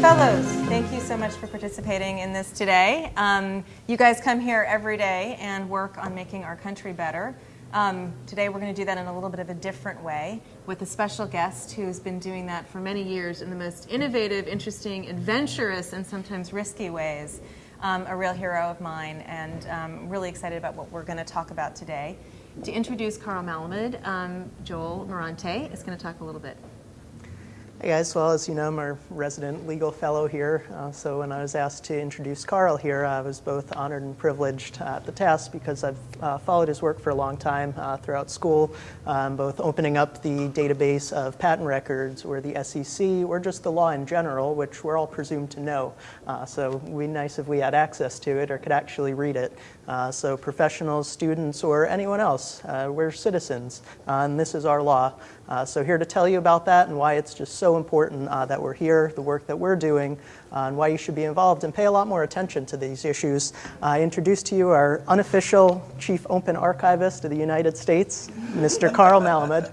Fellows, thank you so much for participating in this today. Um, you guys come here every day and work on making our country better. Um, today we're going to do that in a little bit of a different way with a special guest who's been doing that for many years in the most innovative, interesting, adventurous, and sometimes risky ways. Um, a real hero of mine, and um, really excited about what we're going to talk about today. To introduce Carl Malamud, um, Joel Morante is going to talk a little bit. Hey guys, well as you know, I'm our resident legal fellow here. Uh, so when I was asked to introduce Carl here, I was both honored and privileged at the task because I've uh, followed his work for a long time uh, throughout school, um, both opening up the database of patent records or the SEC or just the law in general, which we're all presumed to know. Uh, so it would be nice if we had access to it or could actually read it. Uh, so professionals, students, or anyone else, uh, we're citizens, and this is our law. Uh, so here to tell you about that and why it's just so important uh, that we're here, the work that we're doing, uh, and why you should be involved and pay a lot more attention to these issues. I introduce to you our unofficial Chief Open Archivist of the United States, Mr. Carl Malamud.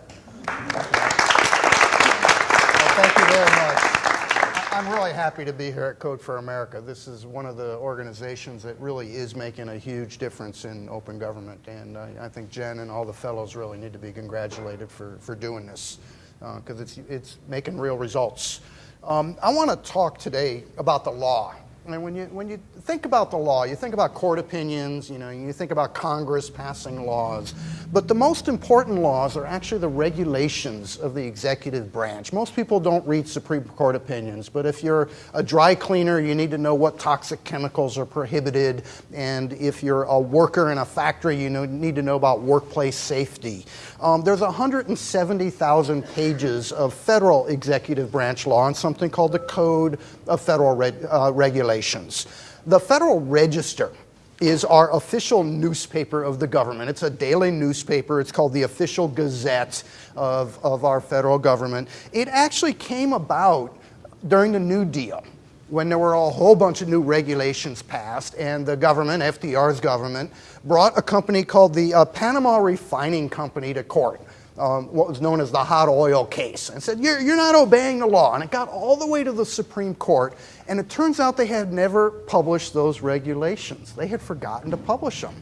I'm really happy to be here at Code for America. This is one of the organizations that really is making a huge difference in open government. And uh, I think Jen and all the fellows really need to be congratulated for, for doing this because uh, it's, it's making real results. Um, I want to talk today about the law and when you, when you think about the law, you think about court opinions, you know, you think about Congress passing laws. But the most important laws are actually the regulations of the executive branch. Most people don't read Supreme Court opinions, but if you're a dry cleaner, you need to know what toxic chemicals are prohibited. And if you're a worker in a factory, you know, need to know about workplace safety. Um, there's 170,000 pages of federal executive branch law and something called the Code of Federal uh, Regulations. The Federal Register is our official newspaper of the government. It's a daily newspaper. It's called the Official Gazette of, of our federal government. It actually came about during the New Deal when there were a whole bunch of new regulations passed, and the government, FDR's government, brought a company called the uh, Panama Refining Company to court. Um, what was known as the hot oil case, and said, you're, you're not obeying the law. And it got all the way to the Supreme Court, and it turns out they had never published those regulations. They had forgotten to publish them.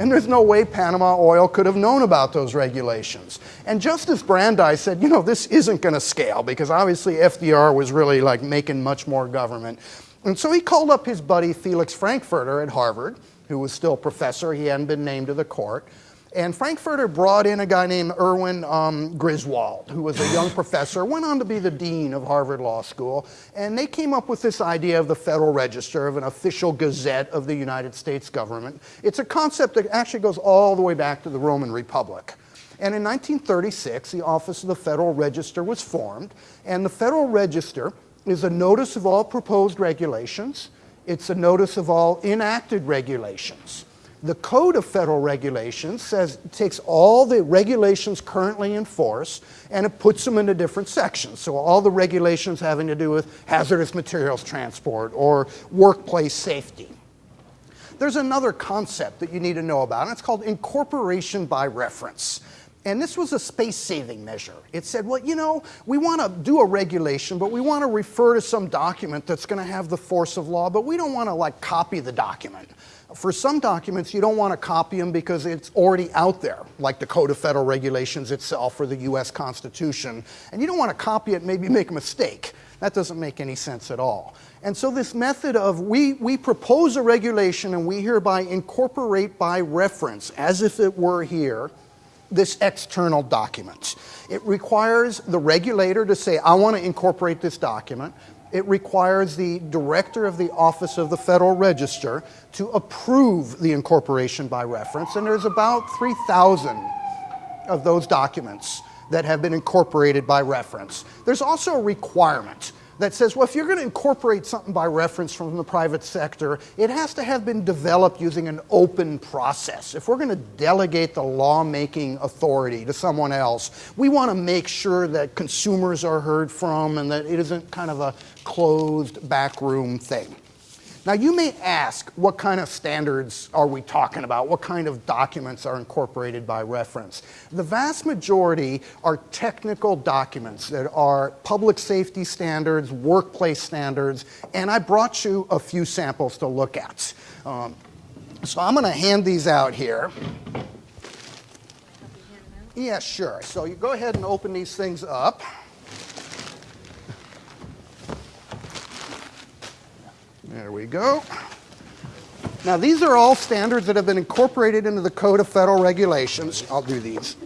And there's no way Panama Oil could have known about those regulations. And Justice Brandeis said, you know, this isn't going to scale because obviously FDR was really like making much more government. And so he called up his buddy Felix Frankfurter at Harvard, who was still professor. He hadn't been named to the court. And Frankfurter brought in a guy named Erwin um, Griswold, who was a young professor, went on to be the dean of Harvard Law School, and they came up with this idea of the Federal Register, of an official gazette of the United States government. It's a concept that actually goes all the way back to the Roman Republic. And in 1936, the Office of the Federal Register was formed, and the Federal Register is a notice of all proposed regulations, it's a notice of all enacted regulations. The Code of Federal Regulations says it takes all the regulations currently in force and it puts them into different sections. So all the regulations having to do with hazardous materials transport or workplace safety. There's another concept that you need to know about, and it's called incorporation by reference. And this was a space saving measure. It said, well, you know, we want to do a regulation, but we want to refer to some document that's going to have the force of law, but we don't want to like copy the document. For some documents, you don't want to copy them because it's already out there, like the Code of Federal Regulations itself or the US Constitution. And you don't want to copy it, maybe make a mistake. That doesn't make any sense at all. And so this method of we, we propose a regulation and we hereby incorporate by reference, as if it were here, this external document. It requires the regulator to say, I want to incorporate this document it requires the director of the Office of the Federal Register to approve the incorporation by reference, and there's about 3,000 of those documents that have been incorporated by reference. There's also a requirement that says, well, if you're going to incorporate something by reference from the private sector, it has to have been developed using an open process. If we're going to delegate the lawmaking authority to someone else, we want to make sure that consumers are heard from and that it isn't kind of a closed backroom thing. Now, you may ask, what kind of standards are we talking about? What kind of documents are incorporated by reference? The vast majority are technical documents that are public safety standards, workplace standards, and I brought you a few samples to look at. Um, so I'm going to hand these out here. Yeah, sure. So you go ahead and open these things up. There we go. Now, these are all standards that have been incorporated into the Code of Federal Regulations. I'll do these.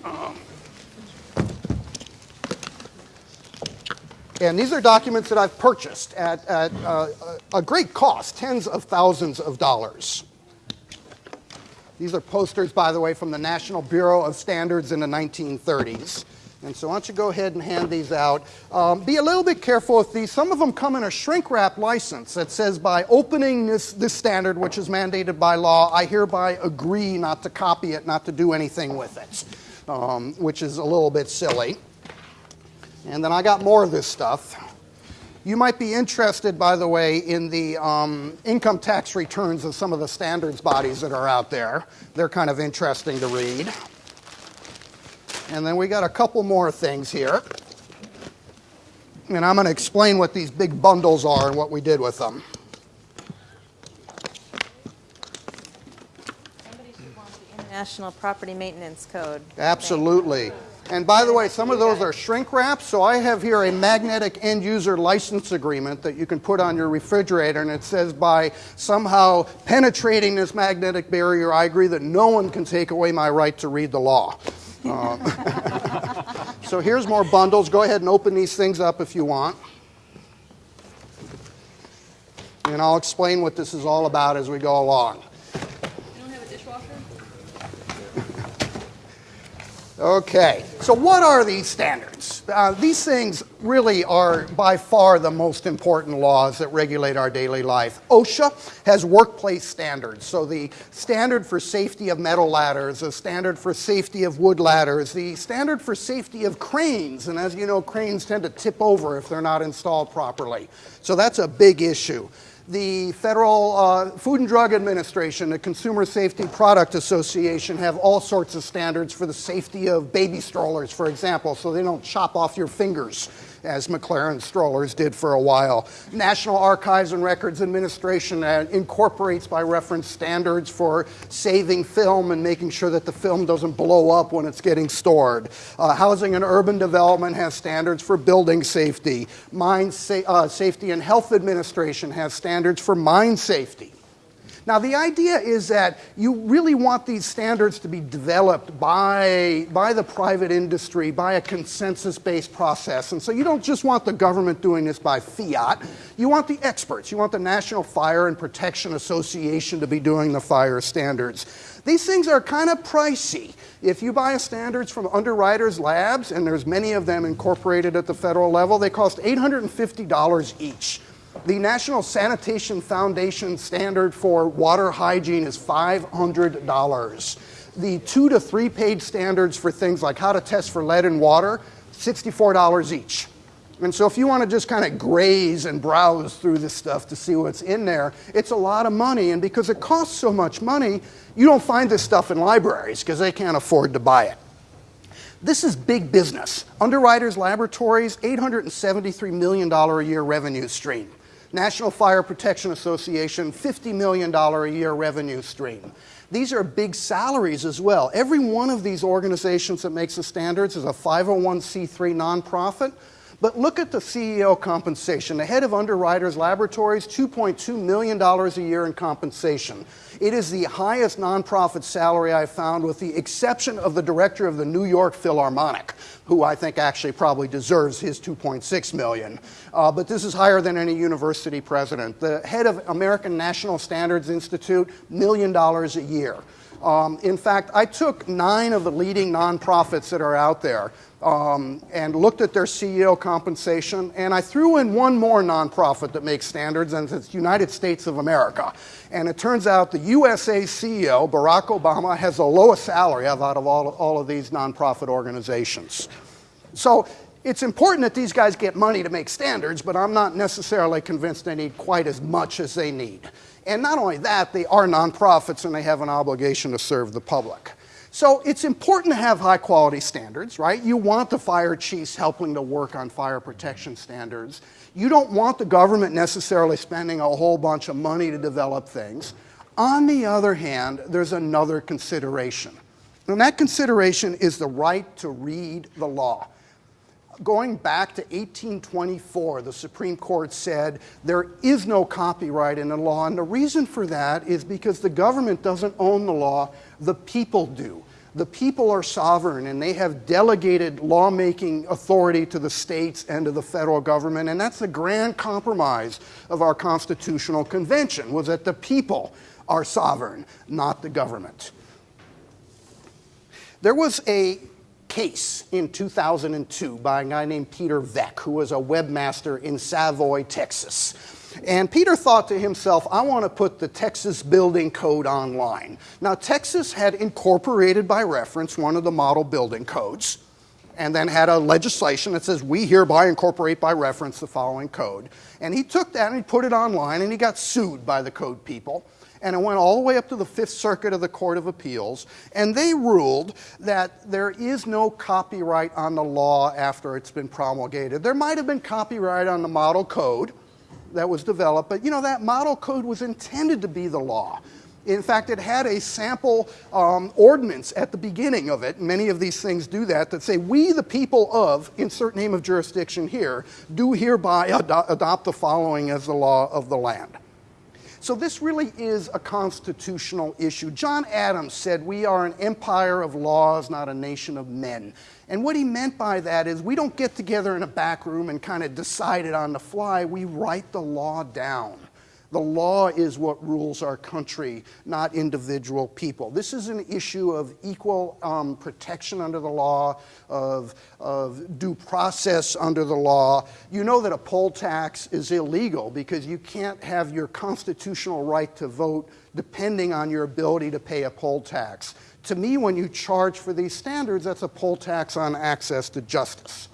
And these are documents that I've purchased at, at uh, a great cost, tens of thousands of dollars. These are posters, by the way, from the National Bureau of Standards in the 1930s. And so why don't you go ahead and hand these out. Um, be a little bit careful with these. Some of them come in a shrink wrap license that says by opening this, this standard, which is mandated by law, I hereby agree not to copy it, not to do anything with it, um, which is a little bit silly. And then I got more of this stuff. You might be interested, by the way, in the um, income tax returns of some of the standards bodies that are out there. They're kind of interesting to read. And then we got a couple more things here. And I'm going to explain what these big bundles are and what we did with them. Somebody the International Property Maintenance Code. Absolutely. And by the way, some of those are shrink wraps. So I have here a magnetic end user license agreement that you can put on your refrigerator. And it says by somehow penetrating this magnetic barrier, I agree that no one can take away my right to read the law. Uh, so here's more bundles. Go ahead and open these things up if you want. And I'll explain what this is all about as we go along. Okay, so what are these standards? Uh, these things really are by far the most important laws that regulate our daily life. OSHA has workplace standards. So, the standard for safety of metal ladders, the standard for safety of wood ladders, the standard for safety of cranes. And as you know, cranes tend to tip over if they're not installed properly. So, that's a big issue the Federal uh, Food and Drug Administration, the Consumer Safety Product Association have all sorts of standards for the safety of baby strollers, for example, so they don't chop off your fingers as Maclaren strollers did for a while. National Archives and Records Administration uh, incorporates by reference standards for saving film and making sure that the film doesn't blow up when it's getting stored. Uh, Housing and Urban Development has standards for building safety. Mine sa- uh, Safety and Health Administration has standards for mine safety. Now, the idea is that you really want these standards to be developed by, by the private industry, by a consensus based process. And so you don't just want the government doing this by fiat, you want the experts. You want the National Fire and Protection Association to be doing the fire standards. These things are kind of pricey. If you buy standards from Underwriters Labs, and there's many of them incorporated at the federal level, they cost $850 each. The National Sanitation Foundation standard for water hygiene is $500. The two to three page standards for things like how to test for lead in water, $64 each. And so if you want to just kind of graze and browse through this stuff to see what's in there, it's a lot of money. And because it costs so much money, you don't find this stuff in libraries because they can't afford to buy it. This is big business. Underwriters Laboratories, $873 million a year revenue stream. National Fire Protection Association, $50 million a year revenue stream. These are big salaries as well. Every one of these organizations that makes the standards is a 501c3 nonprofit. But look at the CEO compensation. The head of Underwriters Laboratories, $2.2 million a year in compensation. It is the highest nonprofit salary I've found, with the exception of the director of the New York Philharmonic, who I think actually probably deserves his 2.6 million. Uh, but this is higher than any university president. The head of American National Standards Institute, million dollars a year. Um, in fact, I took nine of the leading nonprofits that are out there um, and looked at their CEO compensation, and I threw in one more nonprofit that makes standards, and it's United States of America. And it turns out the USA CEO, Barack Obama, has the lowest salary out of all, all of these nonprofit organizations. So it's important that these guys get money to make standards, but I'm not necessarily convinced they need quite as much as they need. And not only that, they are nonprofits and they have an obligation to serve the public. So it's important to have high quality standards, right? You want the fire chiefs helping to work on fire protection standards. You don't want the government necessarily spending a whole bunch of money to develop things. On the other hand, there's another consideration. And that consideration is the right to read the law going back to 1824, the Supreme Court said there is no copyright in the law. And the reason for that is because the government doesn't own the law, the people do. The people are sovereign and they have delegated lawmaking authority to the states and to the federal government. And that's the grand compromise of our constitutional convention was that the people are sovereign, not the government. There was a case in 2002 by a guy named Peter Veeck, who was a webmaster in Savoy, Texas. And Peter thought to himself, I want to put the Texas building code online. Now, Texas had incorporated by reference one of the model building codes and then had a legislation that says, We hereby incorporate by reference the following code. And he took that and he put it online and he got sued by the code people and it went all the way up to the Fifth Circuit of the Court of Appeals, and they ruled that there is no copyright on the law after it's been promulgated. There might have been copyright on the model code that was developed, but you know, that model code was intended to be the law. In fact, it had a sample um, ordinance at the beginning of it. Many of these things do that, that say, We, the people of, insert name of jurisdiction here, do hereby ad- adopt the following as the law of the land. So this really is a constitutional issue. John Adams said, We are an empire of laws, not a nation of men. And what he meant by that is we don't get together in a back room and kind of decide it on the fly, we write the law down. The law is what rules our country, not individual people. This is an issue of equal um, protection under the law, of, of due process under the law. You know that a poll tax is illegal because you can't have your constitutional right to vote depending on your ability to pay a poll tax. To me, when you charge for these standards, that's a poll tax on access to justice.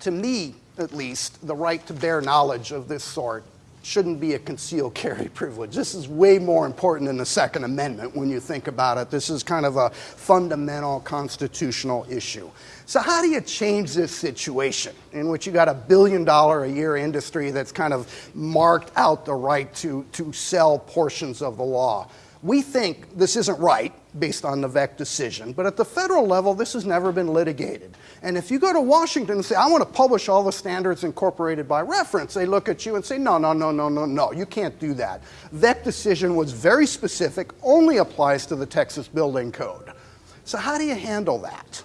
To me, at least, the right to bear knowledge of this sort shouldn't be a concealed carry privilege. This is way more important than the Second Amendment when you think about it. This is kind of a fundamental constitutional issue. So, how do you change this situation in which you got a billion dollar a year industry that's kind of marked out the right to, to sell portions of the law? We think this isn't right based on the Veeck decision, but at the federal level, this has never been litigated. And if you go to Washington and say, I want to publish all the standards incorporated by reference, they look at you and say, no, no, no, no, no, no, you can't do that. Veeck decision was very specific, only applies to the Texas Building Code. So, how do you handle that?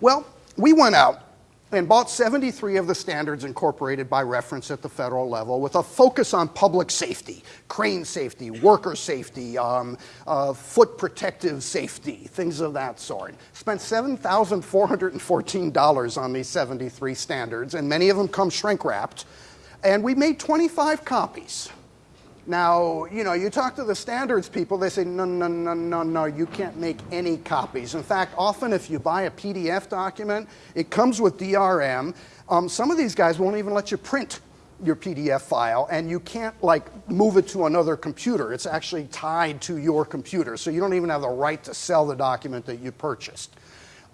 Well, we went out and bought 73 of the standards incorporated by reference at the federal level with a focus on public safety, crane safety, worker safety, um, uh, foot protective safety, things of that sort. Spent $7,414 on these 73 standards, and many of them come shrink wrapped. And we made 25 copies. Now, you know, you talk to the standards people, they say, no, no, no, no, no, you can't make any copies. In fact, often if you buy a PDF document, it comes with DRM. Um, some of these guys won't even let you print your PDF file, and you can't like move it to another computer. It's actually tied to your computer, so you don't even have the right to sell the document that you purchased.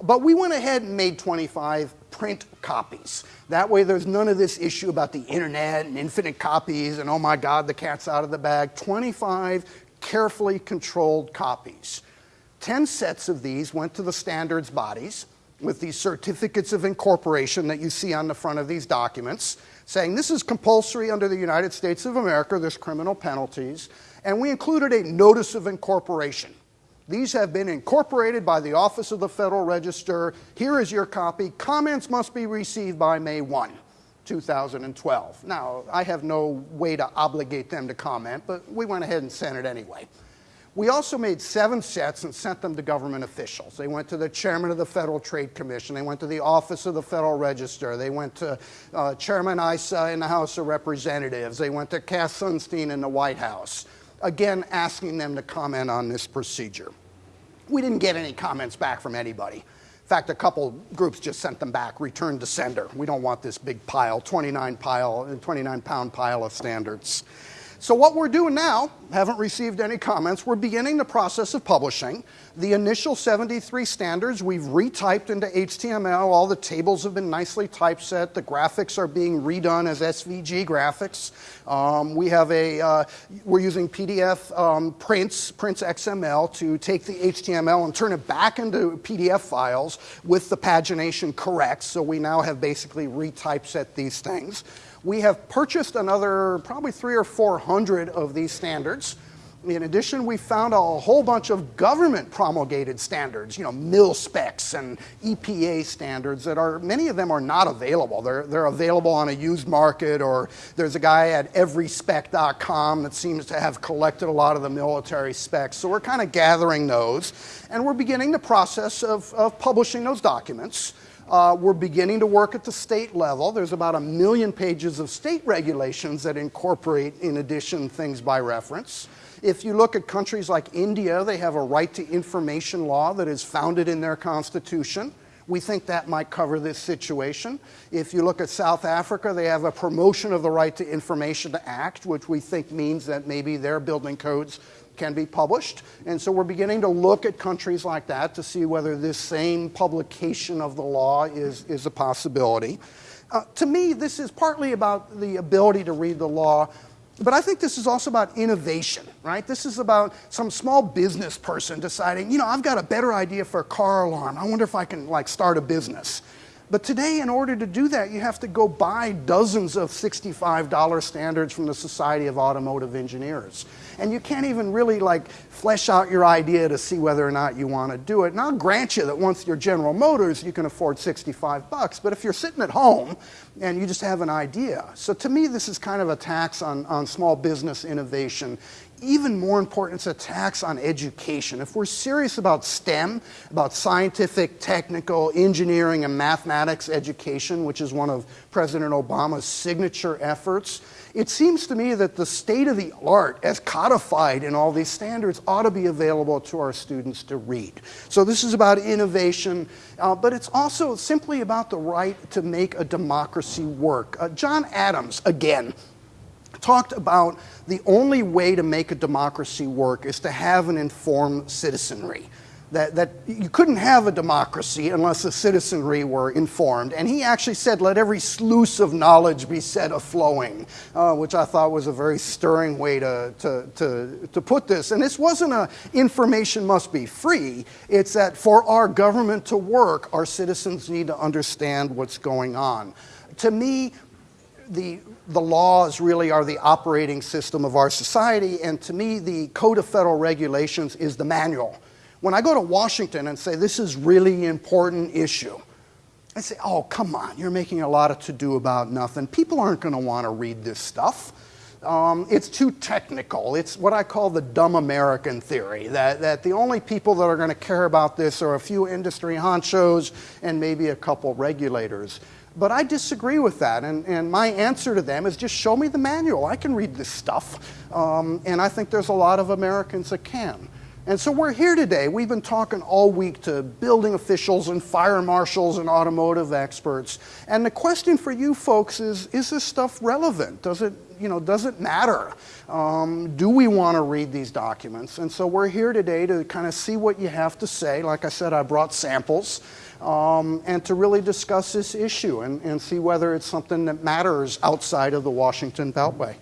But we went ahead and made 25 print copies. That way, there's none of this issue about the internet and infinite copies and oh my God, the cat's out of the bag. 25 carefully controlled copies. 10 sets of these went to the standards bodies with these certificates of incorporation that you see on the front of these documents, saying this is compulsory under the United States of America, there's criminal penalties. And we included a notice of incorporation these have been incorporated by the Office of the Federal Register. Here is your copy. Comments must be received by May 1, 2012. Now, I have no way to obligate them to comment, but we went ahead and sent it anyway. We also made seven sets and sent them to government officials. They went to the chairman of the Federal Trade Commission. They went to the Office of the Federal Register. They went to uh, Chairman Issa in the House of Representatives. They went to Cass Sunstein in the White House again asking them to comment on this procedure. We didn't get any comments back from anybody. In fact, a couple groups just sent them back, returned to sender. We don't want this big pile, 29 pile, 29 pound pile of standards. So what we're doing now, haven't received any comments, we're beginning the process of publishing. The initial 73 standards we've retyped into HTML. All the tables have been nicely typeset. The graphics are being redone as SVG graphics. Um, we have a, uh, we're using PDF um, prints, Prince XML to take the HTML and turn it back into PDF files with the pagination correct. So we now have basically retypeset these things. We have purchased another probably three or four hundred of these standards. In addition, we found a whole bunch of government promulgated standards, you know, mil specs and EPA standards that are, many of them are not available. They're, they're available on a used market, or there's a guy at everyspec.com that seems to have collected a lot of the military specs. So we're kind of gathering those, and we're beginning the process of, of publishing those documents. Uh, we're beginning to work at the state level. There's about a million pages of state regulations that incorporate, in addition, things by reference. If you look at countries like India, they have a right to information law that is founded in their constitution. We think that might cover this situation. If you look at South Africa, they have a promotion of the Right to Information Act, which we think means that maybe their building codes can be published. And so we're beginning to look at countries like that to see whether this same publication of the law is, is a possibility. Uh, to me, this is partly about the ability to read the law, but I think this is also about innovation, right? This is about some small business person deciding, you know, I've got a better idea for a car alarm. I wonder if I can like start a business. But today, in order to do that, you have to go buy dozens of $65 standards from the Society of Automotive Engineers. And you can't even really like flesh out your idea to see whether or not you want to do it. And I'll grant you that once you're General Motors, you can afford 65 bucks. But if you're sitting at home and you just have an idea. So to me, this is kind of a tax on, on small business innovation even more important, it's a tax on education. If we're serious about STEM, about scientific, technical, engineering, and mathematics education, which is one of President Obama's signature efforts, it seems to me that the state of the art, as codified in all these standards, ought to be available to our students to read. So this is about innovation, uh, but it's also simply about the right to make a democracy work. Uh, John Adams, again, talked about the only way to make a democracy work is to have an informed citizenry. That, that you couldn't have a democracy unless the citizenry were informed. And he actually said, let every sluice of knowledge be set a flowing, uh, which I thought was a very stirring way to, to, to, to put this. And this wasn't a information must be free, it's that for our government to work, our citizens need to understand what's going on. To me, the the laws really are the operating system of our society, and to me, the Code of Federal Regulations is the manual. When I go to Washington and say, this is really important issue, I say, oh, come on, you're making a lot of to do about nothing. People aren't going to want to read this stuff. Um, it's too technical. It's what I call the dumb American theory that, that the only people that are going to care about this are a few industry honchos and maybe a couple regulators. But I disagree with that, and, and my answer to them is just show me the manual. I can read this stuff, um, and I think there's a lot of Americans that can. And so we're here today. We've been talking all week to building officials and fire marshals and automotive experts. And the question for you folks is, is this stuff relevant? Does it, you know, does it matter? Um, do we want to read these documents? And so we're here today to kind of see what you have to say. Like I said, I brought samples um, and to really discuss this issue and, and see whether it's something that matters outside of the Washington Beltway.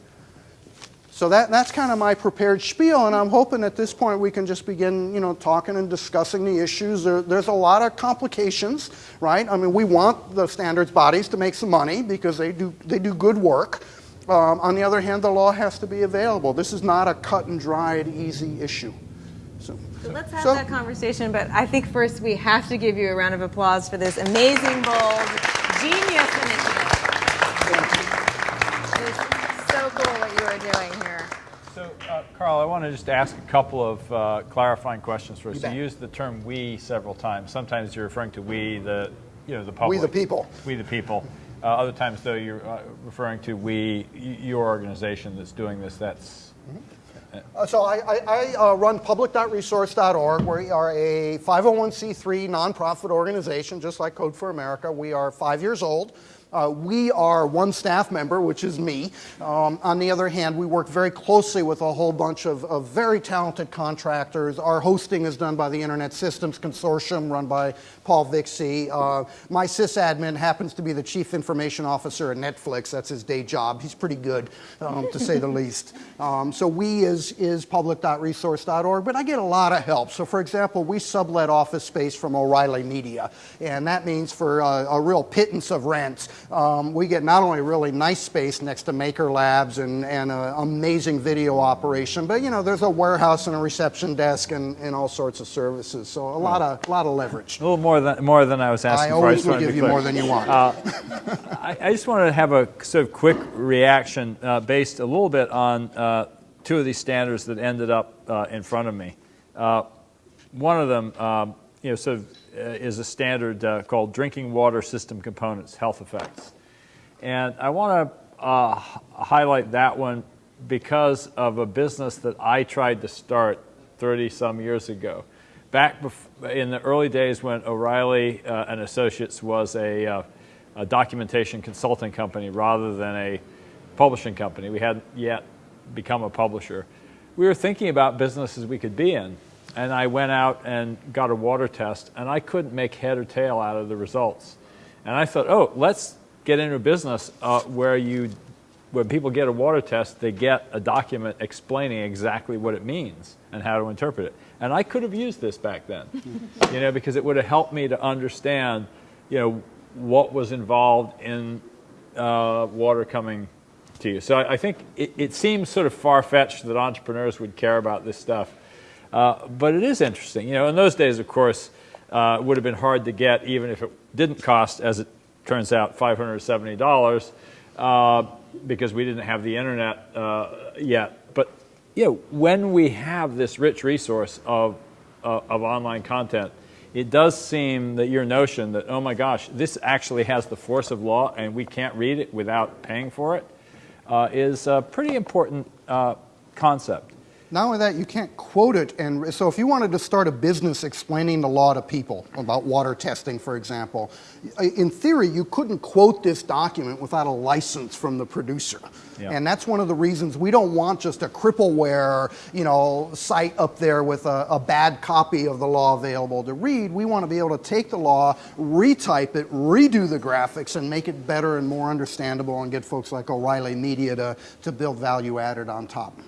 So that, that's kind of my prepared spiel, and I'm hoping at this point we can just begin, you know, talking and discussing the issues. There, there's a lot of complications, right? I mean, we want the standards bodies to make some money because they do, they do good work. Um, on the other hand, the law has to be available. This is not a cut and dried, easy issue. So, so let's have so, that conversation, but I think first we have to give you a round of applause for this amazing, bold, genius initiative. It's so cool what you are doing here. So, uh, Carl, I want to just ask a couple of uh, clarifying questions first. You, you used the term "we" several times. Sometimes you're referring to "we," the you know the public. We the people. We the people. Uh, other times, though, you're uh, referring to "we," your organization that's doing this. That's mm-hmm. Uh, so I, I, I uh, run public.resource.org. We are a 501c3 nonprofit organization, just like Code for America. We are five years old. Uh, we are one staff member, which is me. Um, on the other hand, we work very closely with a whole bunch of, of, very talented contractors. Our hosting is done by the Internet Systems Consortium, run by Paul Vixie. Uh, my sysadmin happens to be the chief information officer at Netflix. That's his day job. He's pretty good, um, to say the least. Um, so we is, is public.resource.org, but I get a lot of help. So, for example, we sublet office space from O'Reilly Media, and that means for uh, a real pittance of rent, um, we get not only really nice space next to Maker Labs and, an amazing video operation, but you know, there's a warehouse and a reception desk and, and all sorts of services. So a lot of, lot of leverage. A little more than, more than I was asking I for. always will give you more than you want. Uh, I, I, just wanted to have a sort of quick reaction uh, based a little bit on uh, two of these standards that ended up uh, in front of me. Uh, one of them, um, you know, sort of uh, is a standard uh, called Drinking Water System Components Health Effects. And I want to uh, highlight that one because of a business that I tried to start 30 some years ago. Back in the early days when O'Reilly uh, and Associates was a, uh, a documentation consulting company rather than a publishing company, we hadn't yet become a publisher. We were thinking about businesses we could be in and I went out and got a water test, and I couldn't make head or tail out of the results. And I thought, oh, let's get into a business uh, where you, when people get a water test, they get a document explaining exactly what it means and how to interpret it. And I could have used this back then, you know, because it would have helped me to understand, you know, what was involved in uh, water coming to you. So I, I think it, it seems sort of far-fetched that entrepreneurs would care about this stuff. Uh, but it is interesting. You know, in those days, of course, uh, it would have been hard to get, even if it didn't cost, as it turns out, $570, uh, because we didn't have the internet uh, yet. You know, when we have this rich resource of, uh, of online content, it does seem that your notion that, oh my gosh, this actually has the force of law and we can't read it without paying for it, is a pretty important concept. Not only that, you can't quote it. And so, if you wanted to start a business explaining the law to people about water testing, for example, in theory, you couldn't quote this document without a license from the producer. Yeah. And that's one of the reasons we don't want just a crippleware, you know, site up there with a, a bad copy of the law available to read. We want to be able to take the law, retype it, redo the graphics, and make it better and more understandable, and get folks like O'Reilly Media to, to build value added on top.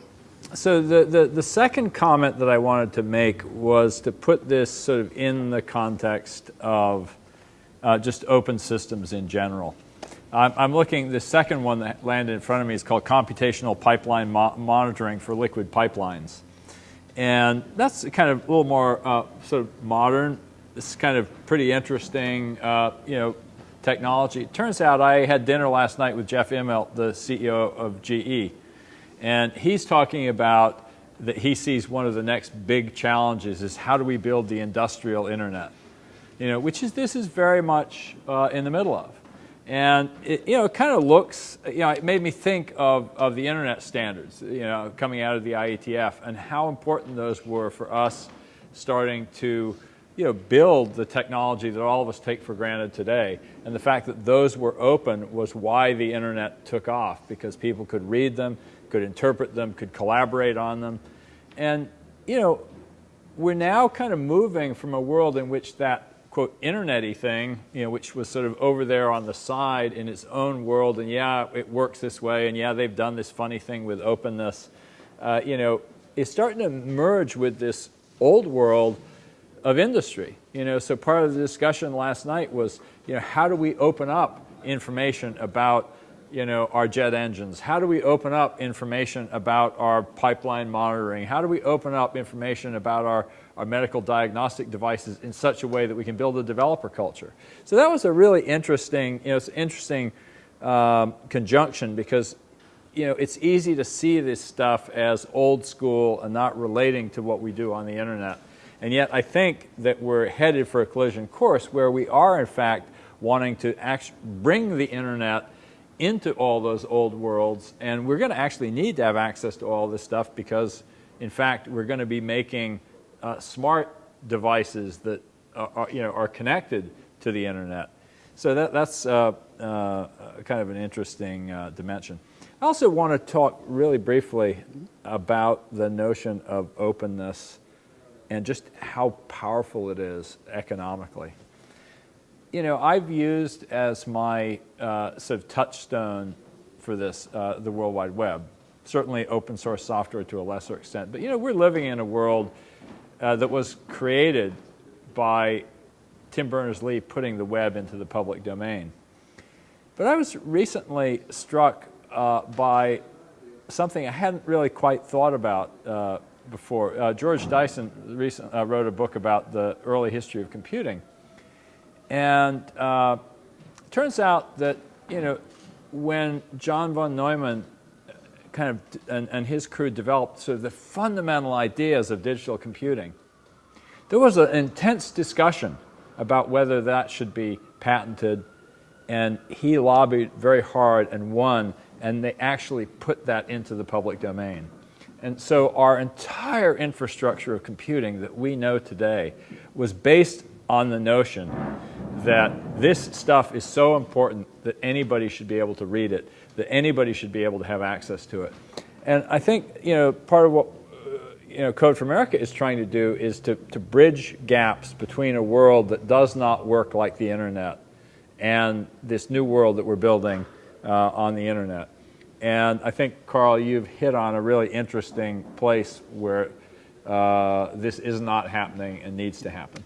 So the, the, the, second comment that I wanted to make was to put this sort of in the context of uh, just open systems in general. I'm, I'm, looking, the second one that landed in front of me is called computational pipeline mo monitoring for liquid pipelines. And that's kind of a little more uh, sort of modern. It's kind of pretty interesting, uh, you know, technology. It turns out I had dinner last night with Jeff Immelt, the CEO of GE. And he's talking about that he sees one of the next big challenges is how do we build the industrial internet? You know, which is this is very much uh, in the middle of. And it, you know, it kind of looks, you know, it made me think of, of the internet standards, you know, coming out of the IETF and how important those were for us starting to, you know, build the technology that all of us take for granted today. And the fact that those were open was why the internet took off because people could read them, could interpret them, could collaborate on them. And, you know, we're now kind of moving from a world in which that, quote, internety thing, you know, which was sort of over there on the side in its own world, and yeah, it works this way, and yeah, they've done this funny thing with openness, uh, you know, is starting to merge with this old world of industry. You know, so part of the discussion last night was, you know, how do we open up information about you know, our jet engines? How do we open up information about our pipeline monitoring? How do we open up information about our, our medical diagnostic devices in such a way that we can build a developer culture? So that was a really interesting, you know, it's interesting um, conjunction because, you know, it's easy to see this stuff as old school and not relating to what we do on the internet. And yet I think that we're headed for a collision course where we are in fact wanting to bring the internet into all those old worlds. And we're going to actually need to have access to all this stuff because In fact, we're going to be making uh, smart devices that are, you know, are connected to the internet. So that, that's uh, uh, kind of an interesting uh, dimension. I also want to talk really briefly about the notion of openness and just how powerful it is economically. You know, I've used as my uh, sort of touchstone for this uh, the World Wide Web. Certainly open source software to a lesser extent. But, you know, we're living in a world uh, that was created by Tim Berners-Lee putting the web into the public domain. But I was recently struck uh, by something I hadn't really quite thought about uh, before. Uh, George Dyson recent, wrote a book about the early history of computing. And uh, turns out that, you know, when John von Neumann kind of, and, and his crew developed sort of the fundamental ideas of digital computing, there was an intense discussion about whether that should be patented, and he lobbied very hard and won, and they actually put that into the public domain. And so our entire infrastructure of computing that we know today was based on the notion that this stuff is so important that anybody should be able to read it, that anybody should be able to have access to it. And I think, you know, part of what you know, Code for America is trying to do is to, to bridge gaps between a world that does not work like the internet and this new world that we're building uh, on the internet. And I think, Carl, you've hit on a really interesting place where uh, this is not happening and needs to happen.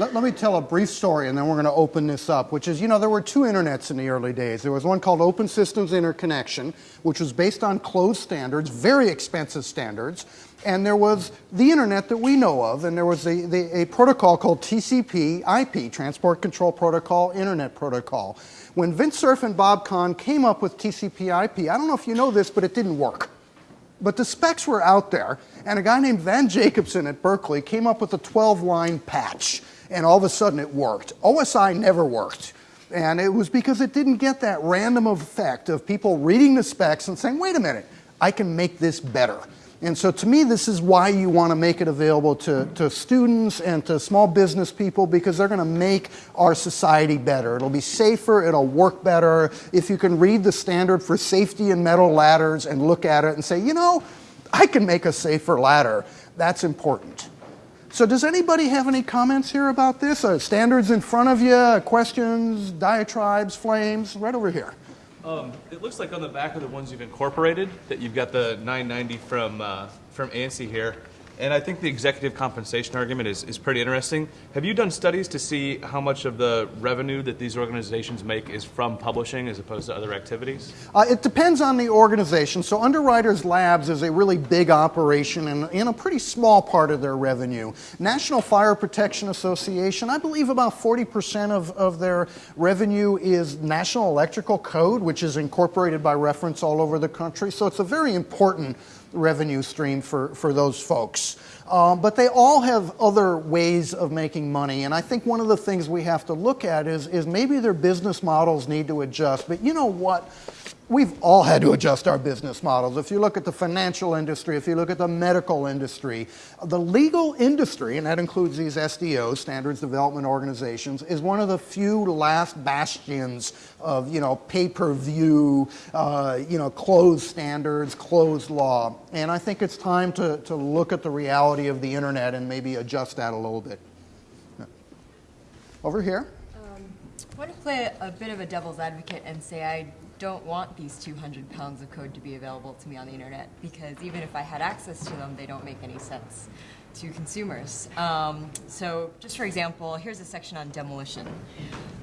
Let, let, me tell a brief story and then we're going to open this up, which is, you know, there were two internets in the early days. There was one called Open Systems Interconnection, which was based on closed standards, very expensive standards. And there was the internet that we know of, and there was a, the, a protocol called TCP IP, Transport Control Protocol, Internet Protocol. When Vint Cerf and Bob Kahn came up with TCP IP, I don't know if you know this, but it didn't work. But the specs were out there, and a guy named Van Jacobson at Berkeley came up with a 12 line patch, and all of a sudden it worked. OSI never worked. And it was because it didn't get that random effect of people reading the specs and saying, wait a minute, I can make this better. And so to me, this is why you want to make it available to, to students and to small business people because they're going to make our society better. It'll be safer, it'll work better. If you can read the standard for safety in metal ladders and look at it and say, you know, I can make a safer ladder, that's important. So does anybody have any comments here about this? Uh, standards in front of you, questions, diatribes, flames, right over here. Um, it looks like on the back of the ones you've incorporated that you've got the 990 from uh, from ANSI here. And I think the executive compensation argument is, is pretty interesting. Have you done studies to see how much of the revenue that these organizations make is from publishing as opposed to other activities? Uh, it depends on the organization. So, Underwriters Labs is a really big operation and in a pretty small part of their revenue. National Fire Protection Association, I believe about 40% of, of their revenue is National Electrical Code, which is incorporated by reference all over the country. So, it's a very important revenue stream for, for those folks. Um, but they all have other ways of making money. And I think one of the things we have to look at is, is maybe their business models need to adjust. But you know what? we've all had to adjust our business models. If you look at the financial industry, if you look at the medical industry, the legal industry, and that includes these SDOs, Standards Development Organizations, is one of the few last bastions of, you know, pay-per-view, uh, you know, closed standards, closed law. And I think it's time to, to look at the reality of the internet and maybe adjust that a little bit. Over here. Um, I want to play a bit of a devil's advocate and say I don't want these 200 pounds of code to be available to me on the internet because even if I had access to them, they don't make any sense to consumers. Um, so just for example, here's a section on demolition.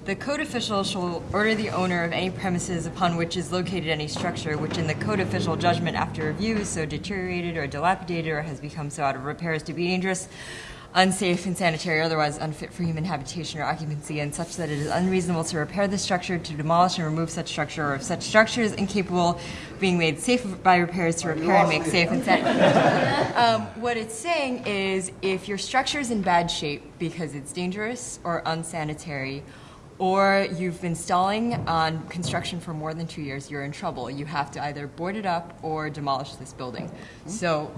The code official shall order the owner of any premises upon which is located any structure which in the code official judgment after review is so deteriorated or dilapidated or has become so out of repair as to be dangerous unsafe, insanitary, or otherwise unfit for human habitation or occupancy, and such that it is unreasonable to repair the structure, to demolish and remove such structure, or if such structure is incapable being made safe by repairs to repair and make safe and um, what it's saying is if your structure is in bad shape because it's dangerous or unsanitary, or you've been stalling on construction for more than two years, you're in trouble. You have to either board it up or demolish this building. So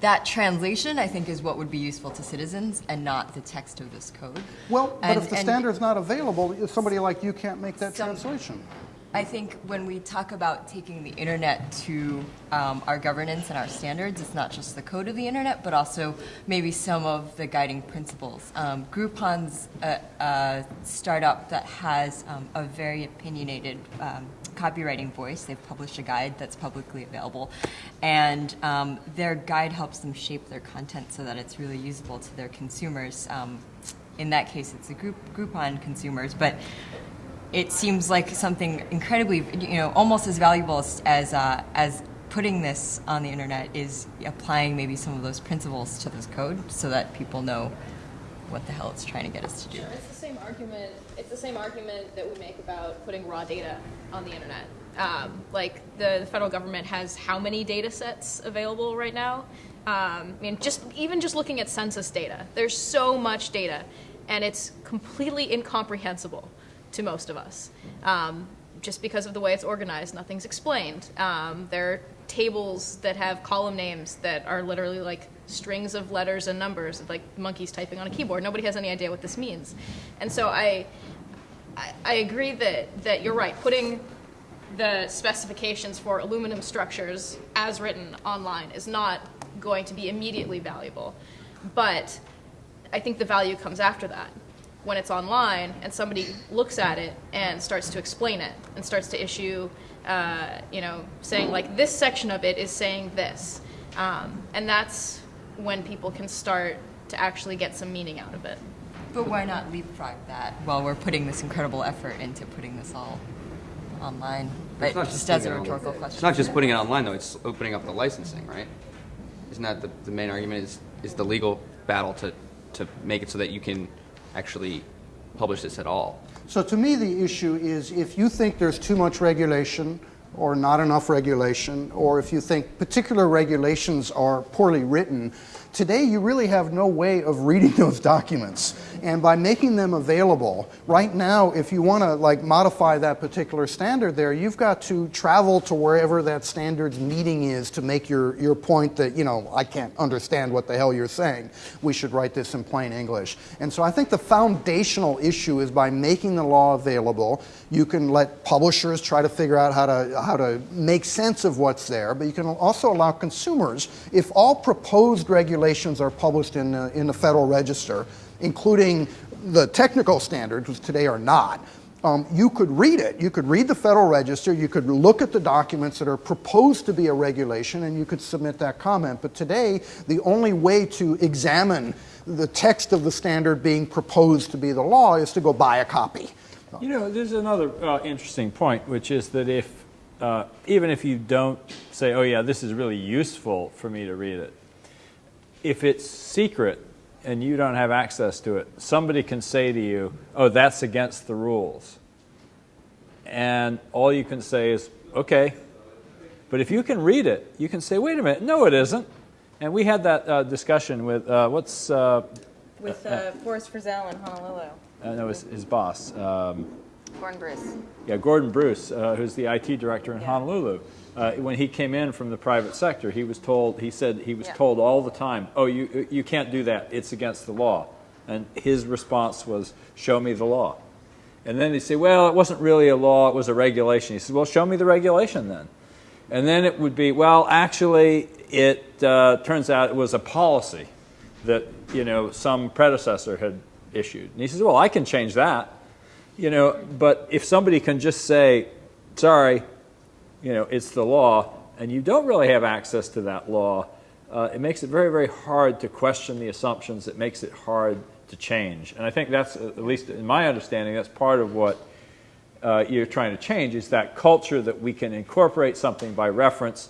that translation, I think, is what would be useful to citizens and not the text of this code. Well, but And- if the and- standard's not available, somebody like you can't make that Some- translation. I think when we talk about taking the internet to um, our governance and our standards, it's not just the code of the internet, but also maybe some of the guiding principles. Um, Groupon's a, a startup that has um, a very opinionated um, copywriting voice. They've published a guide that's publicly available, and um, their guide helps them shape their content so that it's really usable to their consumers. Um, in that case, it's the group Groupon consumers, but it seems like something incredibly, you know, almost as valuable as as, uh, as putting this on the internet is applying maybe some of those principles to this code so that people know what the hell it's trying to get us to do. Sure, It's the same argument. It's the same argument that we make about putting raw data on the internet. Um, like the, the federal government has how many data sets available right now? Um, I mean, just even just looking at census data, there's so much data, and it's completely incomprehensible to most of us. Um, just because of the way it's organized, nothing's explained. Um, there are tables that have column names that are literally like strings of letters and numbers, like monkeys typing on a keyboard. Nobody has any idea what this means. And so I, I, I agree that, that you're right. Putting the specifications for aluminum structures as written online is not going to be immediately valuable. But I think the value comes after that. When it's online and somebody looks at it and starts to explain it and starts to issue, uh, you know, saying like this section of it is saying this. Um, and that's when people can start to actually get some meaning out of it. But why not leapfrog that while we're putting this incredible effort into putting this all online? But It's not just putting as a it on- rhetorical It's not just putting it online, though. It's opening up the licensing, right? Isn't that the, the main argument? Is is the legal battle to to make it so that you can actually publish this at all? So to me, the issue is if you think there's too much regulation or not enough regulation, or if you think particular regulations are poorly written, today you really have no way of reading those documents. And by making them available, right now, if you want to like modify that particular standard there, you've got to travel to wherever that standards meeting is to make your, your point that, you know, I can't understand what the hell you're saying. We should write this in plain English. And so I think the foundational issue is by making the law available, you can let publishers try to figure out how to, how to make sense of what's there, but you can also allow consumers, if all proposed regulations are published in, the- in the Federal Register, including the technical standards, which today are not, um, you could read it. You could read the Federal Register, you could look at the documents that are proposed to be a regulation, and you could submit that comment. But today, the only way to examine the text of the standard being proposed to be the law is to go buy a copy. You know, there's another uh, interesting point, which is that if, uh, even if you don't say, oh, yeah, this is really useful for me to read it, if it's secret and you don't have access to it, somebody can say to you, oh, that's against the rules. And all you can say is, okay. But if you can read it, you can say, wait a minute, no, it isn't. And we had that uh, discussion with, uh, what's, uh, With uh, Forrest Frizzell in Honolulu, uh, no, his, his boss. Um, Gordon Bruce. Yeah, Gordon Bruce, uh, who's the IT director in Yeah. Honolulu. Uh, when he came in from the private sector, he was told, he said he was Yeah. told all the time, oh, you, you can't do that. It's against the law. And his response was, show me the law. And then they say, well, it wasn't really a law, it was a regulation. He says, well, show me the regulation then. And then it would be, well, actually, it uh, turns out it was a policy that, you know, some predecessor had issued. And he says, well, I can change that. You know, but if somebody can just say, sorry, you know, it's the law, and you don't really have access to that law, uh, it makes it very, very hard to question the assumptions. It makes it hard to change. And I think that's, at least in my understanding, that's part of what uh, you're trying to change is that culture that we can incorporate something by reference.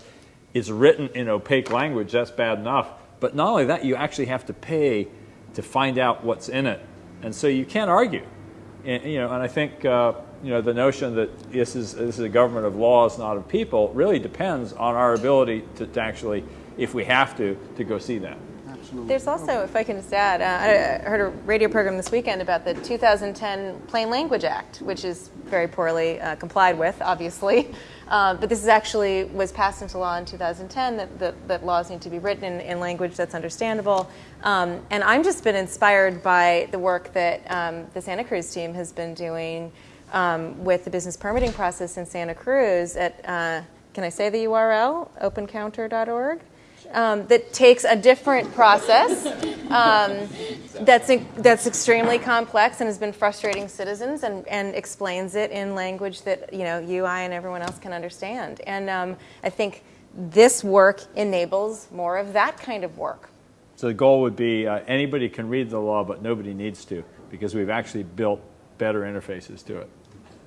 is written in opaque language, that's bad enough. But not only that, you actually have to pay to find out what's in it. And so you can't argue. And, you know, and I think uh, you know, the notion that this is, this is a government of laws, not of people, really depends on our ability to, to actually, if we have to, to go see that. absolutely. There's also, if I can just add, uh, I heard a radio program this weekend about the 2010 Plain Language Act, which is very poorly uh, complied with, obviously. Uh, but this is actually was passed into law in 2010 that, that, that laws need to be written in, in language that's understandable. Um, and I'm just been inspired by the work that um, the Santa Cruz team has been doing um, with the business permitting process in Santa Cruz at, uh, can I say the URL? opencounter.org um, that takes a different process um, that's, that's extremely complex and has been frustrating citizens and, and explains it in language that you know you, I, and everyone else can understand. And um, I think this work enables more of that kind of work. So the goal would be uh, anybody can read the law, but nobody needs to because we've actually built better interfaces to it.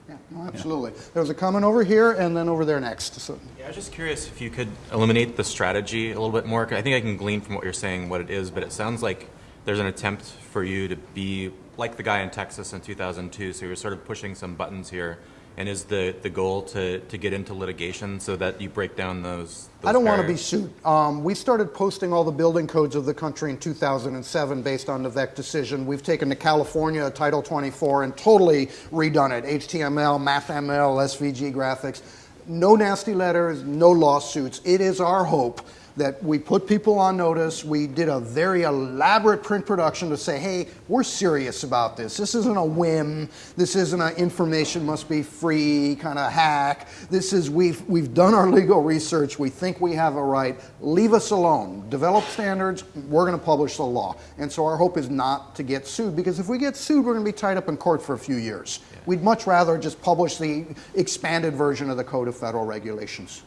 Yeah, no, absolutely. Yeah. There was a comment over here and then over there next. So. Yeah, I was just curious if you could eliminate the strategy a little bit more. I think I can glean from what you're saying what it is, but it sounds like there's an attempt for you to be like the guy in Texas in 2002. So you're sort of pushing some buttons here and is the, the goal to, to get into litigation so that you break down those? those I don't barriers? want to be sued. Um, we started posting all the building codes of the country in 2007 based on the Veeck decision. We've taken to California Title 24 and totally redone it HTML, MathML, SVG graphics. No nasty letters, no lawsuits. It is our hope that we put people on notice. We did a very elaborate print production to say, hey, we're serious about this. This isn't a whim. This isn't an information must be free kind of hack. This is, we've, we've done our legal research. We think we have a right. Leave us alone. Develop standards. We're going to publish the law. And so our hope is not to get sued because if we get sued, we're going to be tied up in court for a few years. Yeah. We'd much rather just publish the expanded version of the Code of Federal Regulations.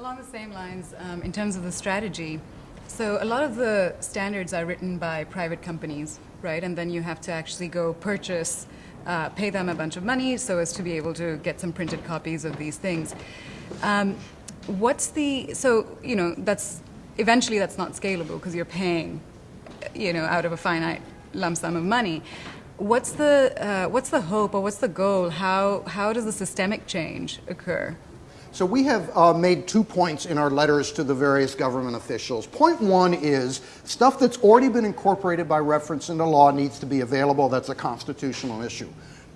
Along the same lines, um, in terms of the strategy, so a lot of the standards are written by private companies, right? And then you have to actually go purchase, uh, pay them a bunch of money so as to be able to get some printed copies of these things. Um, what's the, so, you know, that's, eventually that's not scalable because you're paying, you know, out of a finite lump sum of money. What's the, uh, what's the hope or what's the goal? How, how does the systemic change occur? So we have uh, made two points in our letters to the various government officials. Point one is stuff that's already been incorporated by reference into law needs to be available. That's a constitutional issue.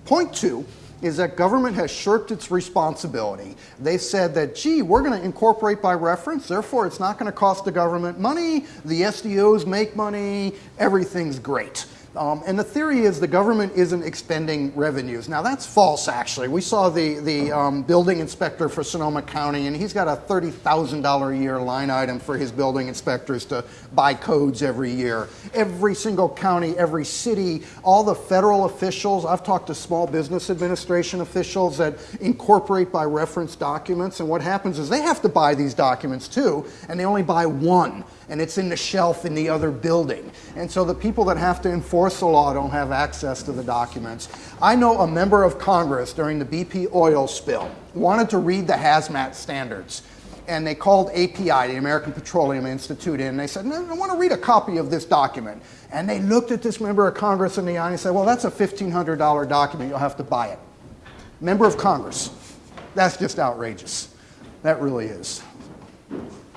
Point two is that government has shirked its responsibility. They said that, gee, we're going to incorporate by reference, therefore it's not going to cost the government money, the SDOs make money, everything's great. Um, and the theory is the government isn't expending revenues. Now, that's false, actually. We saw the, the um, building inspector for Sonoma County, and he's got a $30,000 a year line item for his building inspectors to buy codes every year. Every single county, every city, all the federal officials, I've talked to small business administration officials that incorporate by reference documents, and what happens is they have to buy these documents too, and they only buy one and it's in the shelf in the other building. And so the people that have to enforce the law don't have access to the documents. I know a member of Congress during the BP oil spill wanted to read the hazmat standards. And they called API, the American Petroleum Institute, in, and they said, no, I want to read a copy of this document. And they looked at this member of Congress in the eye and said, Well, that's a $1,500 document. You'll have to buy it. Member of Congress. That's just outrageous. That really is.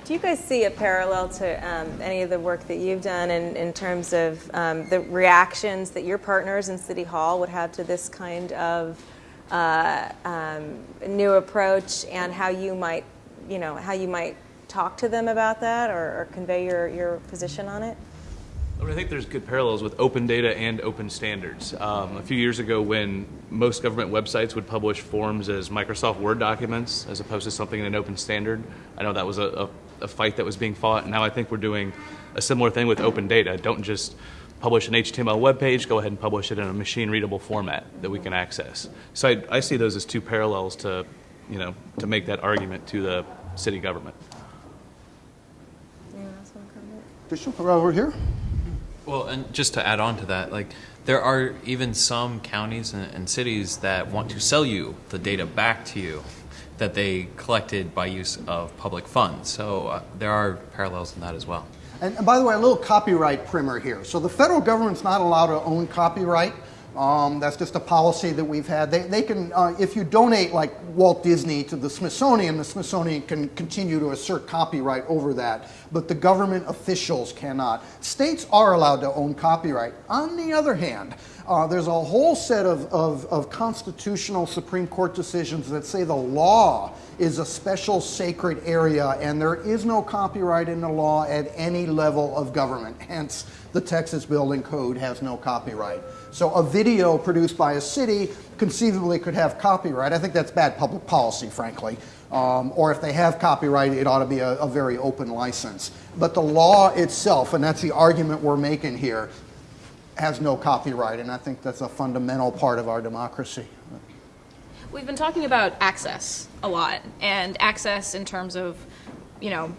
Do you guys see a parallel to um, any of the work that you've done in, in terms of um, the reactions that your partners in City Hall would have to this kind of uh, um, new approach, and how you might, you know, how you might talk to them about that or, or convey your, your position on it? I think there's good parallels with open data and open standards. Um, a few years ago, when most government websites would publish forms as Microsoft Word documents as opposed to something in an open standard, I know that was a, a a fight that was being fought. And Now I think we're doing a similar thing with open data. Don't just publish an HTML web page, go ahead and publish it in a machine readable format that we can access. So I, I see those as two parallels to, you know, to make that argument to the city government. Bishop, over here. Well, and just to add on to that, like there are even some counties and, and cities that want to sell you the data back to you that they collected by use of public funds. So uh, there are parallels in that as well. And, and, by the way, a little copyright primer here. So the federal government's not allowed to own copyright. Um, that's just a policy that we've had. They, they can, uh, if you donate like Walt Disney to the Smithsonian, the Smithsonian can continue to assert copyright over that, but the government officials cannot. States are allowed to own copyright. On the other hand, uh, there's a whole set of, of, of constitutional Supreme Court decisions that say the law is a special sacred area and there is no copyright in the law at any level of government. Hence, the Texas Building Code has no copyright. So a video produced by a city conceivably could have copyright. I think that's bad public policy, frankly. Um, or if they have copyright, it ought to be a, a very open license. But the law itself, and that's the argument we're making here, has no copyright, and I think that's a fundamental part of our democracy. We've been talking about access a lot, and access in terms of, you know,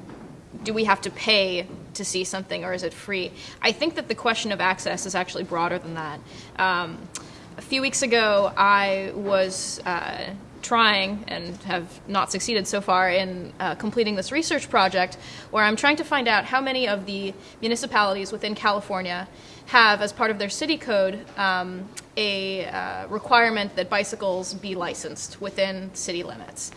do we have to pay to see something or is it free? I think that the question of access is actually broader than that. Um, a few weeks ago, I was uh, trying and have not succeeded so far in uh, completing this research project where I'm trying to find out how many of the municipalities within California have, as part of their city code, um, a uh, requirement that bicycles be licensed within city limits.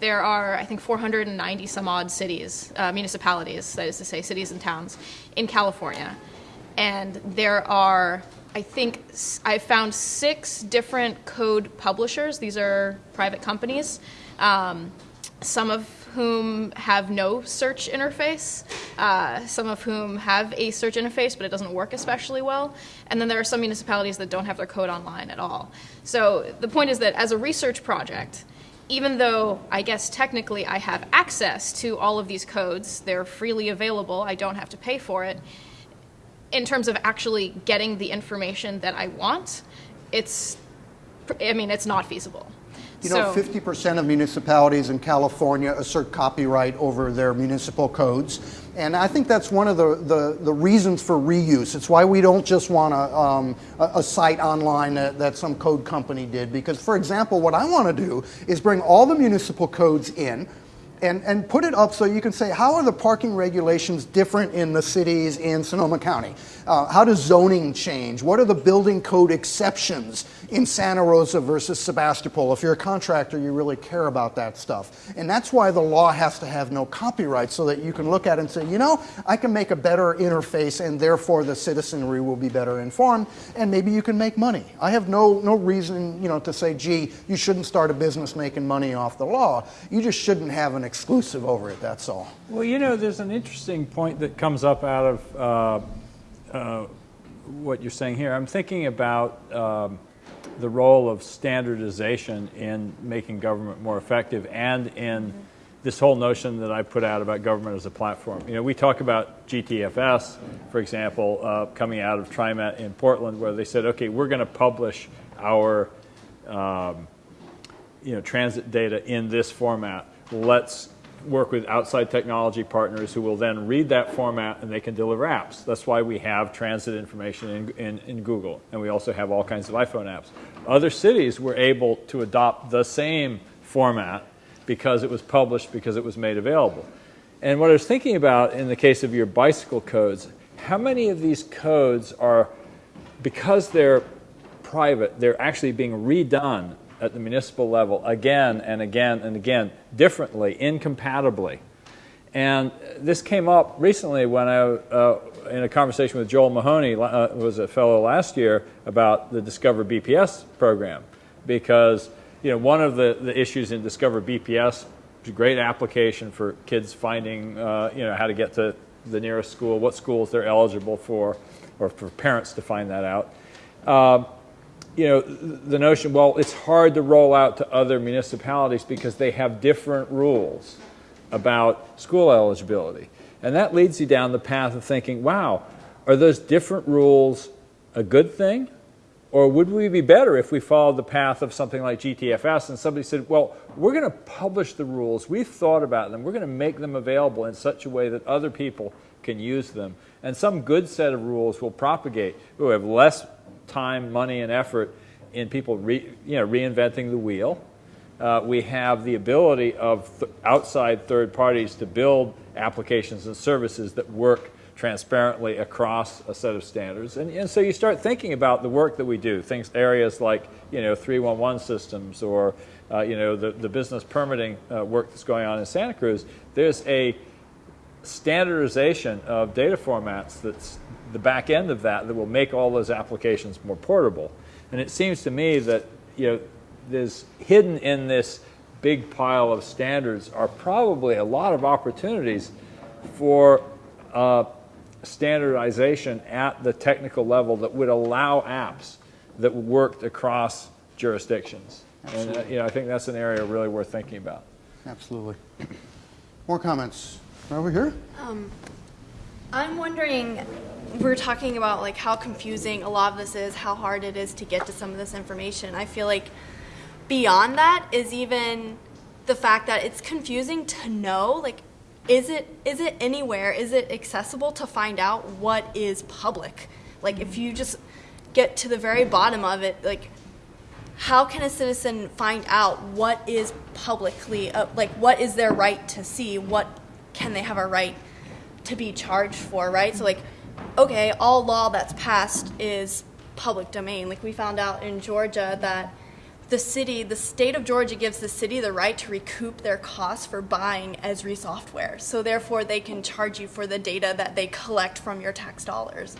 There are, I think, 490 some odd cities, uh, municipalities, that is to say, cities and towns in California. And there are, I think, I found six different code publishers. These are private companies, um, some of whom have no search interface, uh, some of whom have a search interface, but it doesn't work especially well. And then there are some municipalities that don't have their code online at all. So the point is that as a research project, even though I guess technically I have access to all of these codes, they're freely available, I don't have to pay for it, in terms of actually getting the information that I want, it's, I mean, it's not feasible. You know, So- 50% of municipalities in California assert copyright over their municipal codes. And I think that's one of the, the, the reasons for reuse. It's why we don't just want a, um, a, a site online that, that some code company did. Because, for example, what I want to do is bring all the municipal codes in, and, and put it up so you can say, how are the parking regulations different in the cities in Sonoma County? Uh, how does zoning change? What are the building code exceptions in Santa Rosa versus Sebastopol? If you're a contractor, you really care about that stuff. And that's why the law has to have no copyright so that you can look at it and say, you know, I can make a better interface and therefore the citizenry will be better informed and maybe you can make money. I have no, no reason, you know, to say, gee, you shouldn't start a business making money off the law. You just shouldn't have an exclusive over it, that's all. Well, you know, there's an interesting point that comes up out of uh, uh, what you're saying here. I'm thinking about um, the role of standardization in making government more effective and in this whole notion that I put out about government as a platform. You know, we talk about GTFS, for example, uh, coming out of TriMet in Portland, where they said, okay, we're going to publish our um, you know, transit data in this format. Let's work with outside technology partners who will then read that format and they can deliver apps. That's why we have transit information in, in, in, Google, and we also have all kinds of iPhone apps. Other cities were able to adopt the same format because it was published, because it was made available. And what I was thinking about in the case of your bicycle codes, how many of these codes are, because they're private, they're actually being redone at the municipal level again and again and again, differently, incompatibly. And this came up recently when I, uh, in a conversation with Joel Mahoney, uh, was a fellow last year, about the Discover BPS program. Because you know, one of the, the issues in Discover BPS is a great application for kids finding uh, you know, how to get to the nearest school, what schools they're eligible for, or for parents to find that out. You know, the notion, well, it's hard to roll out to other municipalities because they have different rules about school eligibility. And that leads you down the path of thinking, wow, are those different rules a good thing? Or would we be better if we followed the path of something like GTFS and somebody said, well, we're going to publish the rules, we've thought about them, we're going to make them available in such a way that other people can use them. And some good set of rules will propagate. Oh, we'll have less time, money, and effort in people re, you know, reinventing the wheel. Uh, we have the ability of th outside third parties to build applications and services that work transparently across a set of standards. And, and so you start thinking about the work that we do, things, areas like, you know, 311 systems or, uh, you know, the, the business permitting uh, work that's going on in Santa Cruz. There's a standardization of data formats that's the back end of that that will make all those applications more portable. And it seems to me that, you know, there's hidden in this big pile of standards are probably a lot of opportunities for uh, standardization at the technical level that would allow apps that worked across jurisdictions. And uh, you know, I think that's an area really worth thinking about. Absolutely. More comments? Over here? I'm wondering, we're talking about like how confusing a lot of this is, how hard it is to get to some of this information. I feel like beyond that is even the fact that it's confusing to know like is it is it anywhere? Is it accessible to find out what is public? Like if you just get to the very bottom of it like how can a citizen find out what is publicly uh, like what is their right to see? What can they have a right to be charged for right? So like okay all law that's passed is public domain. Like we found out in georgia that the city the state of georgia gives the city the right to recoup their costs for buying esri software. So therefore they can charge you for the data that they collect from your tax dollars.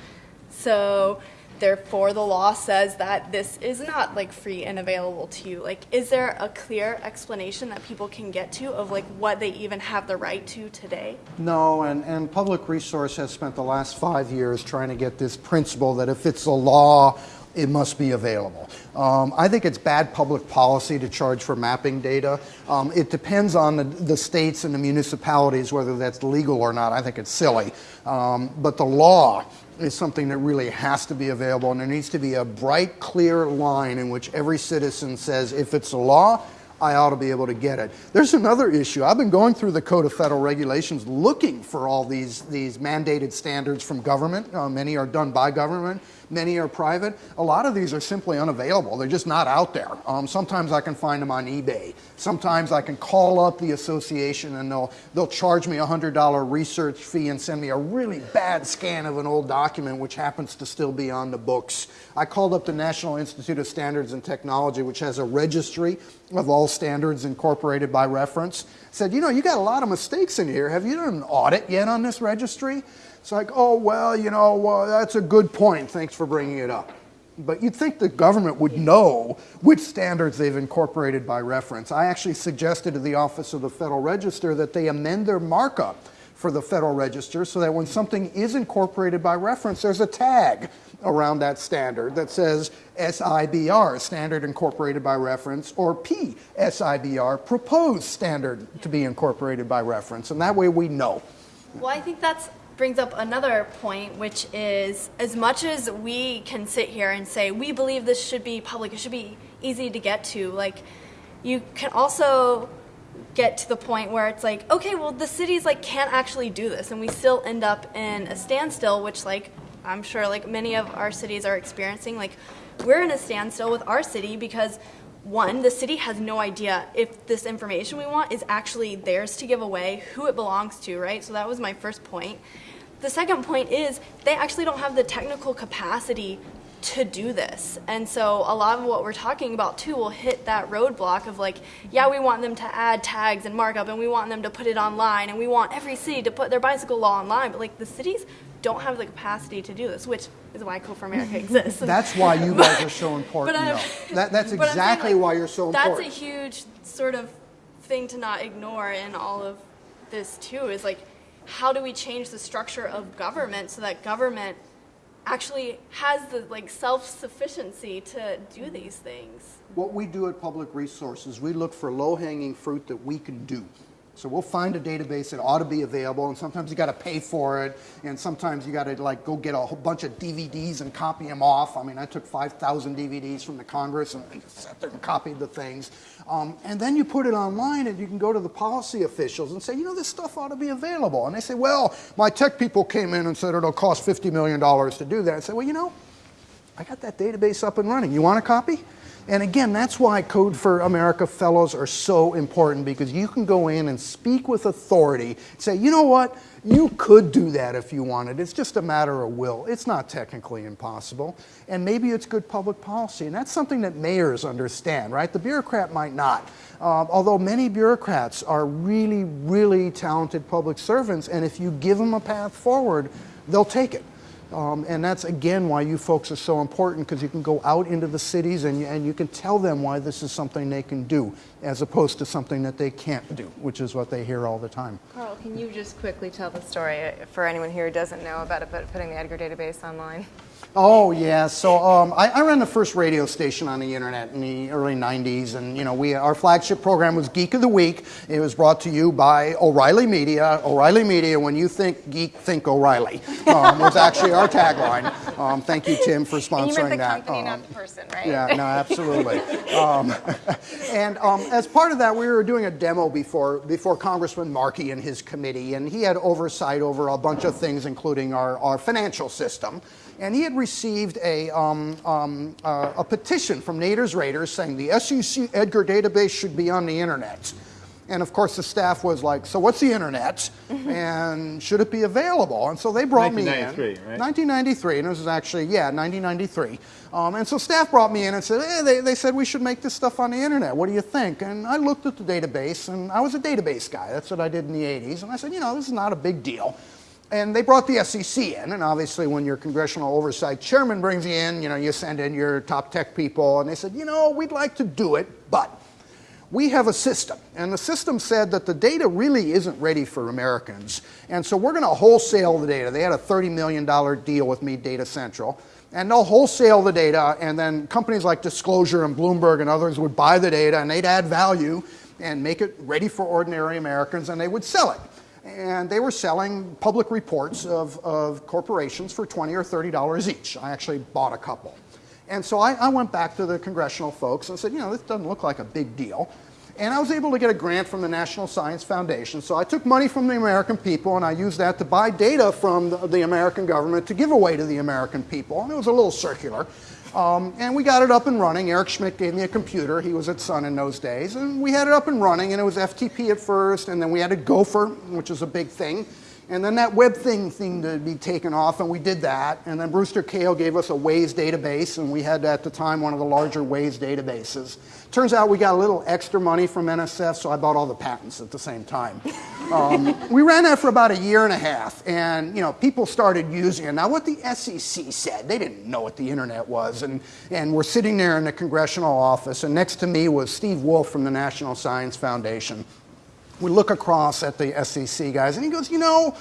So therefore the law says that this is not like free and available to you like is there a clear explanation that people can get to of like what they even have the right to today No, and, and Public Resource has spent the last five years trying to get this principle that if it's a law, it must be available. Um, I think it's bad public policy to charge for mapping data. Um, it depends on the, the states and the municipalities whether that's legal or not. I think it's silly. Um, but the law is something that really has to be available, and there needs to be a bright, clear line in which every citizen says, if it's a law, I ought to be able to get it. There's another issue. I've been going through the Code of Federal Regulations looking for all these, these mandated standards from government. Uh, many are done by government, many are private. A lot of these are simply unavailable. They're just not out there. Um, sometimes I can find them on eBay. Sometimes I can call up the association and they'll, they'll charge me a $100 research fee and send me a really bad scan of an old document which happens to still be on the books. I called up the National Institute of Standards and Technology, which has a registry of all standards incorporated by reference. Said, you know, you got a lot of mistakes in here. Have you done an audit yet on this registry? It's like, oh, well, you know, well, that's a good point. Thanks for bringing it up. But you'd think the government would know which standards they've incorporated by reference. I actually suggested to the Office of the Federal Register that they amend their markup for the Federal Register so that when something is incorporated by reference, there's a tag around that standard that says SIBR, Standard Incorporated by Reference, or PSIBR, Proposed Standard to be Incorporated by Reference. And that way we know. Well, I think that brings up another point, which is as much as we can sit here and say we believe this should be public, it should be easy to get to, like, you can also get to the point where it's like, okay, well, the cities like can't actually do this, and we still end up in a standstill, which like I'm sure like many of our cities are experiencing. Like, we're in a standstill with our city because one, the city has no idea if this information we want is actually theirs to give away, who it belongs to, right? So that was my first point. The second point is they actually don't have the technical capacity to do this. And so a lot of what we're talking about too will hit that roadblock of like, yeah, we want them to add tags and markup and we want them to put it online and we want every city to put their bicycle law online, but like the cities don't have the capacity to do this, which is why Code for America exists. That's why you guys are so important. That, that's But I'm saying, exactly like, why you're so That's important. That's a huge sort of thing to not ignore in all of this too. Is like, how do we change the structure of government so that government actually has the like self-sufficiency to do these things? What we do at Public Resources, we look for low-hanging fruit that we can do. So we'll find a database that ought to be available, and sometimes you got to pay for it, and sometimes you got to like go get a whole bunch of DVDs and copy them off. I mean, I took 5,000 DVDs from the Congress and sat there and copied the things. Um, and then you put it online, and you can go to the policy officials and say, you know, this stuff ought to be available. And they say, well, my tech people came in and said it'll cost $50 million to do that. I say, well, you know, I got that database up and running. You want a copy? And again, that's why Code for America fellows are so important because you can go in and speak with authority, say, you know what, you could do that if you wanted. It's just a matter of will. It's not technically impossible. And maybe it's good public policy. And that's something that mayors understand, right? The bureaucrat might not. Uh, although many bureaucrats are really, really talented public servants, and if you give them a path forward, they'll take it. Um, and that's again why you folks are so important because you can go out into the cities and and you can tell them why this is something they can do as opposed to something that they can't do, which is what they hear all the time. Carl, can you just quickly tell the story uh, for anyone here who doesn't know about it, but putting the Edgar database online? Oh yeah, so um, I, I, ran the first radio station on the internet in the early '90s, and you know, we our flagship program was Geek of the Week. It was brought to you by O'Reilly Media. O'Reilly Media, when you think geek, think O'Reilly. Um, was actually our tagline. Um, thank you, Tim, for sponsoring and you meant the that. company, not the person, right? Yeah, no, absolutely. Um, and um, as part of that, we were doing a demo before before Congressman Markey and his committee, and he had oversight over a bunch of things, including our, our financial system and he had received a, um, um, uh, a petition from Naders Raiders saying the SEC Edgar database should be on the internet. And of course, the staff was like, "So what's the internet? and should it be available?" And so they brought me in. 1993, right? 1993, and it was actually yeah, 1993. Um, and so staff brought me in and said, hey, they, they said we should make this stuff on the internet. What do you think? And I looked at the database, and I was a database guy. That's what I did in the 80s. And I said, you know, this is not a big deal. And they brought the SEC in, and obviously, when your congressional oversight chairman brings you in, you know, you send in your top tech people, and they said, you know, we'd like to do it, but we have a system. And the system said that the data really isn't ready for Americans. And so we're going to wholesale the data. They had a $30 million deal with Mead, Data Central. And they'll wholesale the data, and then companies like Disclosure and Bloomberg and others would buy the data, and they'd add value and make it ready for ordinary Americans, and they would sell it and they were selling public reports of, of corporations for 20 or 30 dollars each. I actually bought a couple. And so I, I, went back to the congressional folks and said, you know, this doesn't look like a big deal. And I was able to get a grant from the National Science Foundation. So I took money from the American people and I used that to buy data from the, the American government to give away to the American people. And it was a little circular. Um, and we got it up and running. Eric Schmidt gave me a computer. He was at Sun in those days. And we had it up and running, and it was FTP at first, and then we had a Gopher, which is a big thing. And then that web thing seemed to be taken off, and we did that. And then Brewster Kahle gave us a WAIS database, and we had at the time one of the larger WAIS databases. Turns out we got a little extra money from NSF, so I bought all the patents at the same time. Um, we ran that for about a year and a half, and you know people started using it. Now, what the SEC said, they didn't know what the internet was, and and we're sitting there in the congressional office, and next to me was Steve Wolff from the National Science Foundation we look across at the SEC guys, and he goes, you know,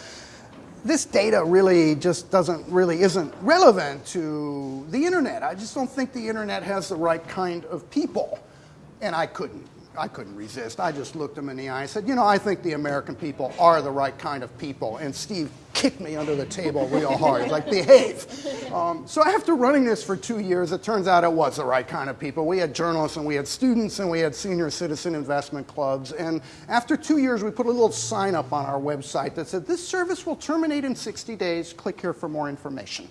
this data really just doesn't really isn't relevant to the internet. I just don't think the internet has the right kind of people. And I couldn't I couldn't resist. I just looked him in the eye and said, You know, I think the American people are the right kind of people. And Steve kicked me under the table real hard. Like, Behave. Um, so after running this for two years, it turns out it was the right kind of people. We had journalists and we had students and we had senior citizen investment clubs. And after two years, we put a little sign up on our website that said, This service will terminate in 60 days. Click here for more information.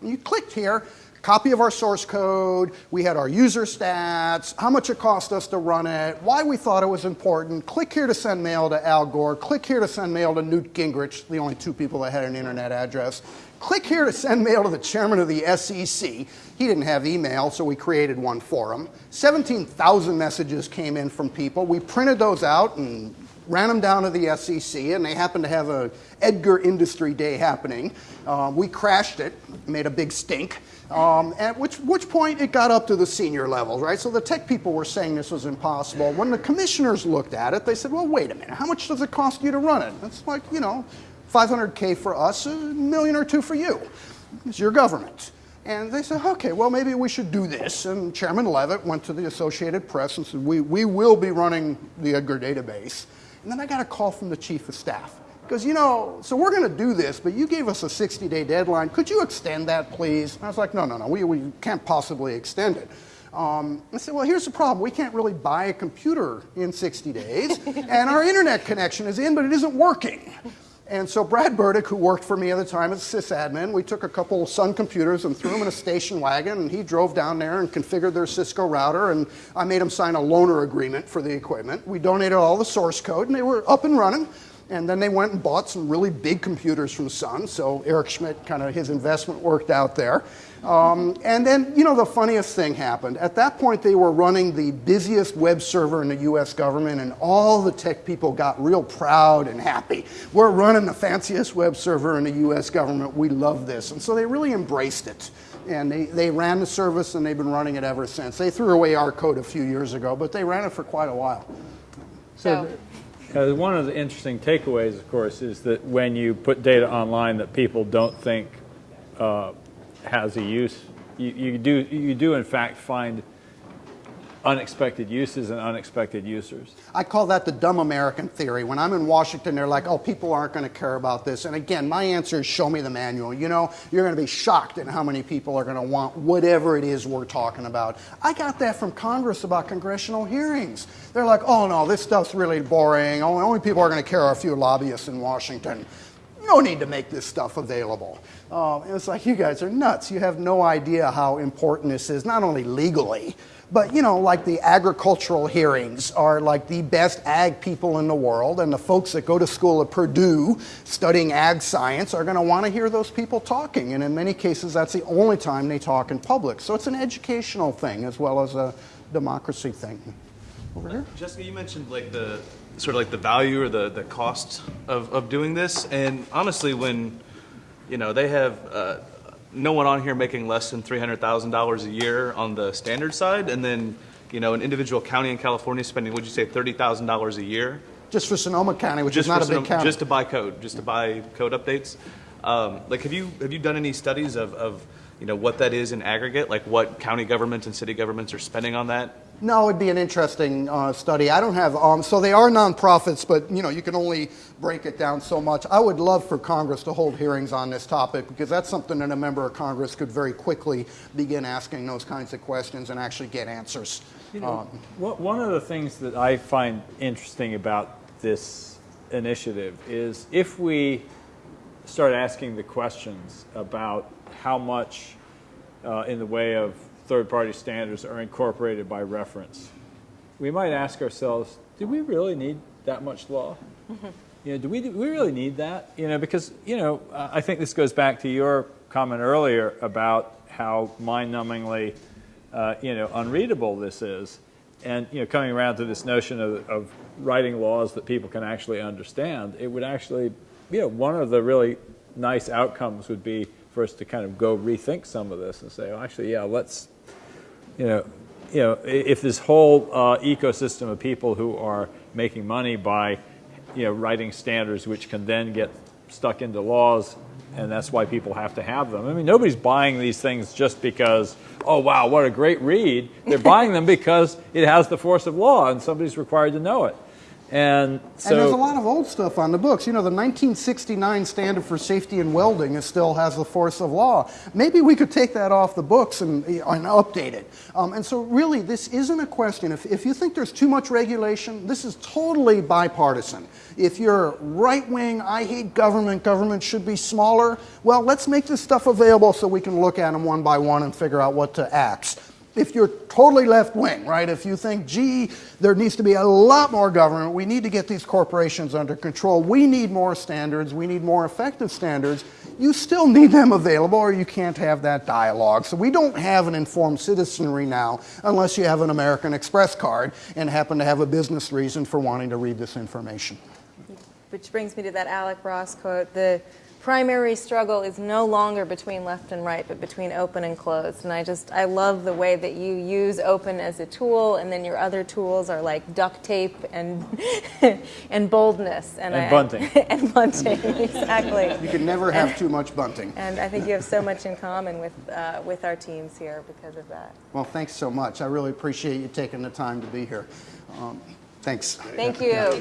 And you clicked here, copy of our source code, we had our user stats, how much it cost us to run it, why we thought it was important. Click here to send mail to Al Gore. Click here to send mail to Newt Gingrich, the only two people that had an internet address. Click here to send mail to the chairman of the SEC. He didn't have email, so we created one for him. 17,000 messages came in from people. We printed those out and ran them down to the SEC, and they happened to have a Edgar Industry Day happening. Uh, we crashed it, made a big stink. Um, at which, which point it got up to the senior levels, right? So the tech people were saying this was impossible. When the commissioners looked at it, they said, well, wait a minute, how much does it cost you to run it? It's like, you know, 500K for us, a million or two for you. It's your government. And they said, okay, well, maybe we should do this. And Chairman Levitt went to the Associated Press and said, we, we will be running the Edgar database. And then I got a call from the chief of staff. Because, you know, so we're going to do this, but you gave us a 60 day deadline. Could you extend that, please? And I was like, no, no, no, we, we can't possibly extend it. Um, I said, well, here's the problem. We can't really buy a computer in 60 days, and our internet connection is in, but it isn't working. And so Brad Burdick, who worked for me at the time as sysadmin, we took a couple Sun computers and threw them in a station wagon, and he drove down there and configured their Cisco router, and I made him sign a loaner agreement for the equipment. We donated all the source code, and they were up and running. And then they went and bought some really big computers from Sun. So Eric Schmidt, kind of his investment worked out there. Um, and then, you know, the funniest thing happened. At that point, they were running the busiest web server in the US government, and all the tech people got real proud and happy. We're running the fanciest web server in the US government. We love this. And so they really embraced it. And they, they ran the service, and they've been running it ever since. They threw away our code a few years ago, but they ran it for quite a while. So, Uh, one of the interesting takeaways, of course, is that when you put data online that people don't think uh, has a use, you, you do you do in fact find unexpected uses and unexpected users. I call that the dumb American theory. When I'm in Washington, they're like, oh, people aren't going to care about this. And again, my answer is show me the manual. You know, you're going to be shocked at how many people are going to want whatever it is we're talking about. I got that from Congress about congressional hearings. They're like, oh, no, this stuff's really boring. Only, only people are going to care are a few lobbyists in Washington. No need to make this stuff available. Um, it's like, you guys are nuts. You have no idea how important this is, not only legally, but you know, like the agricultural hearings are like the best ag people in the world, and the folks that go to school at Purdue studying ag science are going to want to hear those people talking. And in many cases, that's the only time they talk in public. So it's an educational thing as well as a democracy thing. Over here. Jessica, you mentioned like the sort of like the value or the, the cost of, of doing this, and honestly, when you know they have uh, no one on here making less than three hundred thousand dollars a year on the standard side, and then you know an individual county in California spending, would you say, thirty thousand dollars a year Just for Sonoma County, which just is not a big county. just to buy code, just to buy code updates? Um, like, have you have you done any studies of, of you know what that is in aggregate, like what county governments and city governments are spending on that? No, it'd be an interesting uh, study. I don't have, um, so they are nonprofits, but you know, you can only break it down so much. I would love for Congress to hold hearings on this topic because that's something that a member of Congress could very quickly begin asking those kinds of questions and actually get answers. Um, One of the things that I find interesting about this initiative is if we start asking the questions about how much uh, in the way of third-party standards are incorporated by reference, we might ask ourselves, do we really need that much law? You know, do we, do we really need that? You know, because, you know, I think this goes back to your comment earlier about how mind-numbingly, uh, you know, unreadable this is. And, you know, coming around to this notion of, of writing laws that people can actually understand, it would actually, you know, one of the really nice outcomes would be for us to kind of go rethink some of this and say, well, actually, yeah, let's, you know, you know, if this whole uh, ecosystem of people who are making money by, you know, writing standards which can then get stuck into laws, and that's why people have to have them. I mean, nobody's buying these things just because, oh wow, what a great read. They're buying them because it has the force of law, and somebody's required to know it. And so, and there's a lot of old stuff on the books. You know, the 1969 standard for safety in welding is still has the force of law. Maybe we could take that off the books and, and update it. Um, and so, really, this isn't a question. If, if you think there's too much regulation, this is totally bipartisan. If you're right wing, I hate government, government should be smaller, well, let's make this stuff available so we can look at them one by one and figure out what to axe if you're totally left wing, right, if you think, gee, there needs to be a lot more government, we need to get these corporations under control, we need more standards, we need more effective standards, you still need them available or you can't have that dialogue. So we don't have an informed citizenry now unless you have an American Express card and happen to have a business reason for wanting to read this information. Which brings me to that Alec Ross quote the primary struggle is no longer between left and right, but between open and closed. And I just, I love the way that you use open as a tool, and then your other tools are like duct tape and, and boldness. And I- bunting. and bunting, exactly. You can never have too much bunting. And I think you have so much in common with, uh, with our teams here because of that. Well, thanks so much. I really appreciate you taking the time to be here. Um, thanks. Thank you.